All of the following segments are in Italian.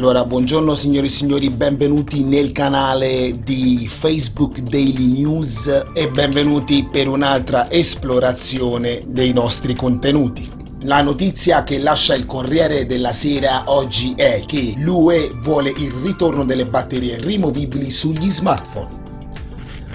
Allora, buongiorno signori e signori, benvenuti nel canale di Facebook Daily News e benvenuti per un'altra esplorazione dei nostri contenuti. La notizia che lascia il Corriere della Sera oggi è che l'UE vuole il ritorno delle batterie rimovibili sugli smartphone.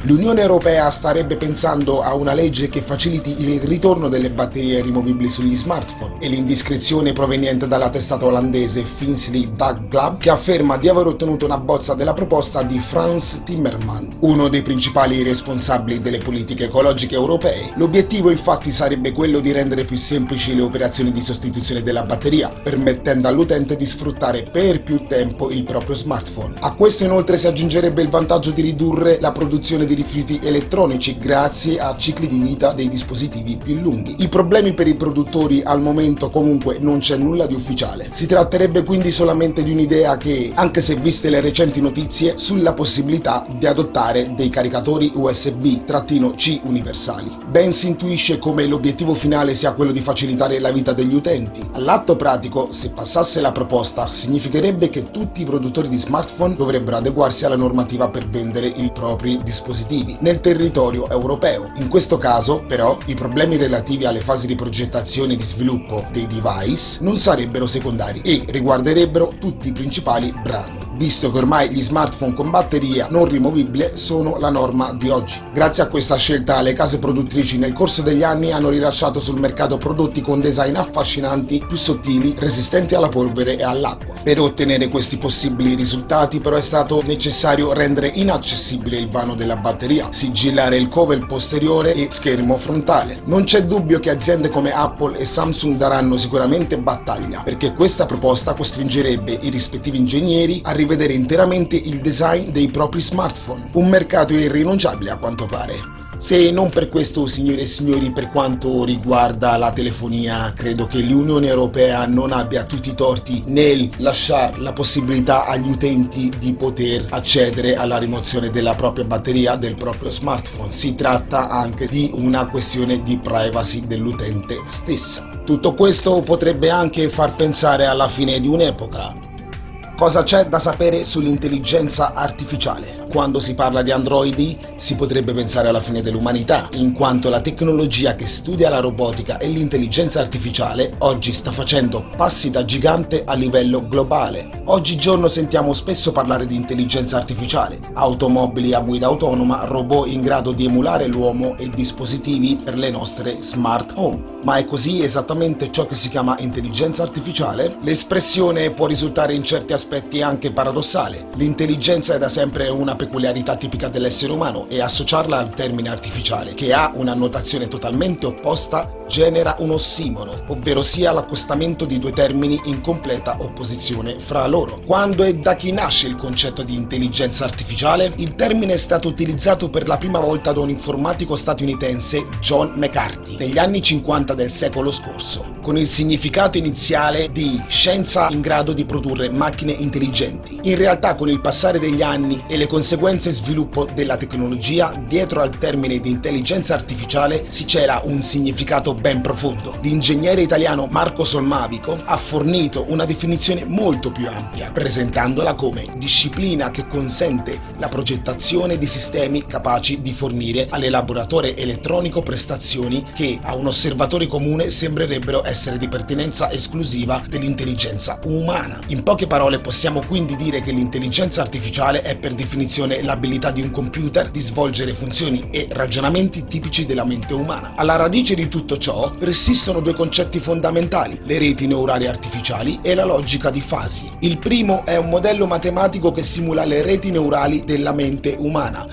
L'Unione Europea starebbe pensando a una legge che faciliti il ritorno delle batterie rimovibili sugli smartphone e l'indiscrezione proveniente dalla testata olandese Finsley Dagblad che afferma di aver ottenuto una bozza della proposta di Frans Timmermans, uno dei principali responsabili delle politiche ecologiche europee. L'obiettivo infatti sarebbe quello di rendere più semplici le operazioni di sostituzione della batteria, permettendo all'utente di sfruttare per più tempo il proprio smartphone. A questo inoltre si aggiungerebbe il vantaggio di ridurre la produzione di rifiuti elettronici grazie a cicli di vita dei dispositivi più lunghi. I problemi per i produttori al momento comunque non c'è nulla di ufficiale. Si tratterebbe quindi solamente di un'idea che, anche se viste le recenti notizie, sulla possibilità di adottare dei caricatori USB-C universali. Ben si intuisce come l'obiettivo finale sia quello di facilitare la vita degli utenti. All'atto pratico, se passasse la proposta, significherebbe che tutti i produttori di smartphone dovrebbero adeguarsi alla normativa per vendere i propri dispositivi dispositivi nel territorio europeo. In questo caso, però, i problemi relativi alle fasi di progettazione e di sviluppo dei device non sarebbero secondari e riguarderebbero tutti i principali brand visto che ormai gli smartphone con batteria non rimovibile sono la norma di oggi. Grazie a questa scelta le case produttrici nel corso degli anni hanno rilasciato sul mercato prodotti con design affascinanti, più sottili, resistenti alla polvere e all'acqua. Per ottenere questi possibili risultati però è stato necessario rendere inaccessibile il vano della batteria, sigillare il cover posteriore e schermo frontale. Non c'è dubbio che aziende come Apple e Samsung daranno sicuramente battaglia, perché questa proposta costringerebbe i rispettivi ingegneri a rivedere interamente il design dei propri smartphone, un mercato irrinunciabile a quanto pare. Se non per questo, signore e signori, per quanto riguarda la telefonia, credo che l'Unione Europea non abbia tutti i torti nel lasciare la possibilità agli utenti di poter accedere alla rimozione della propria batteria del proprio smartphone. Si tratta anche di una questione di privacy dell'utente stessa. Tutto questo potrebbe anche far pensare alla fine di un'epoca, Cosa c'è da sapere sull'intelligenza artificiale? Quando si parla di androidi si potrebbe pensare alla fine dell'umanità, in quanto la tecnologia che studia la robotica e l'intelligenza artificiale oggi sta facendo passi da gigante a livello globale. Oggigiorno sentiamo spesso parlare di intelligenza artificiale, automobili a guida autonoma, robot in grado di emulare l'uomo e dispositivi per le nostre smart home. Ma è così esattamente ciò che si chiama intelligenza artificiale? L'espressione può risultare in certi aspetti anche paradossale. L'intelligenza è da sempre una peculiarità tipica dell'essere umano e associarla al termine artificiale, che ha una notazione totalmente opposta, genera un ossimoro, ovvero sia l'accostamento di due termini in completa opposizione fra loro. Quando e da chi nasce il concetto di intelligenza artificiale? Il termine è stato utilizzato per la prima volta da un informatico statunitense, John McCarthy, negli anni 50 del secolo scorso, con il significato iniziale di scienza in grado di produrre macchine intelligenti. In realtà con il passare degli anni e le conseguenze sviluppo della tecnologia, dietro al termine di intelligenza artificiale si cela un significato ben profondo. L'ingegnere italiano Marco Solmavico ha fornito una definizione molto più ampia, presentandola come disciplina che consente la progettazione di sistemi capaci di fornire all'elaboratore elettronico prestazioni che a un osservatore comune sembrerebbero essere di pertinenza esclusiva dell'intelligenza umana. In poche parole possiamo quindi dire che l'intelligenza artificiale è per definizione l'abilità di un computer di svolgere funzioni e ragionamenti tipici della mente umana. Alla radice di tutto ciò ciò persistono due concetti fondamentali, le reti neurali artificiali e la logica di fasi. Il primo è un modello matematico che simula le reti neurali della mente umana,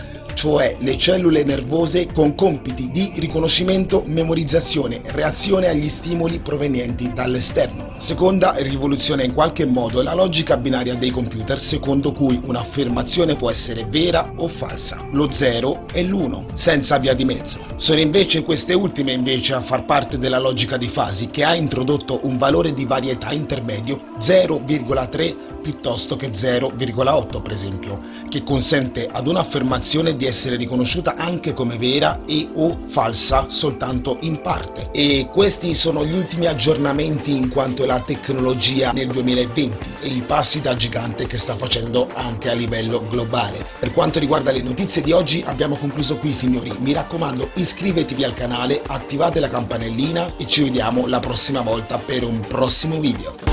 cioè le cellule nervose con compiti di riconoscimento, memorizzazione, reazione agli stimoli provenienti dall'esterno. Seconda rivoluzione in qualche modo la logica binaria dei computer secondo cui un'affermazione può essere vera o falsa, lo 0 e l'1, senza via di mezzo. Sono invece queste ultime invece a far parte della logica di fasi che ha introdotto un valore di varietà intermedio 0,3 piuttosto che 0,8 per esempio, che consente ad un'affermazione di essere riconosciuta anche come vera e o falsa soltanto in parte. E questi sono gli ultimi aggiornamenti in quanto alla tecnologia nel 2020 e i passi da gigante che sta facendo anche a livello globale. Per quanto riguarda le notizie di oggi abbiamo concluso qui signori, mi raccomando iscrivetevi al canale, attivate la campanellina e ci vediamo la prossima volta per un prossimo video.